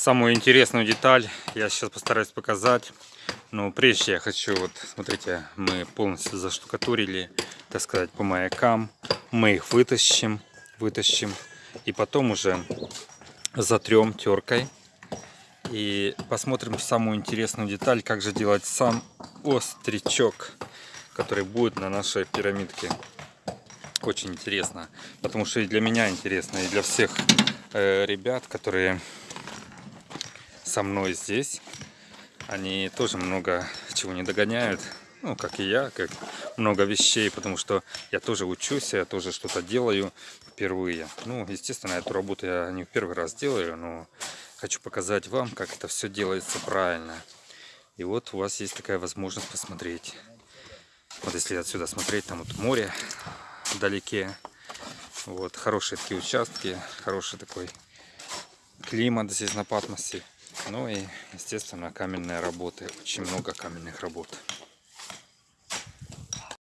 самую интересную деталь я сейчас постараюсь показать. Но прежде я хочу, вот смотрите, мы полностью заштукатурили, так сказать, по маякам. Мы их вытащим, вытащим. И потом уже затрем теркой. И посмотрим самую интересную деталь, как же делать сам остричок, который будет на нашей пирамидке. Очень интересно, потому что и для меня интересно, и для всех э, ребят, которые со мной здесь. Они тоже много чего не догоняют. Ну, как и я, как много вещей, потому что я тоже учусь, я тоже что-то делаю впервые. Ну, естественно, эту работу я не в первый раз делаю, но хочу показать вам, как это все делается правильно. И вот у вас есть такая возможность посмотреть. Вот если отсюда смотреть, там вот море вдалеке. Вот, хорошие такие участки, хороший такой климат здесь на Патмосе. Ну и, естественно, каменные работы. Очень много каменных работ.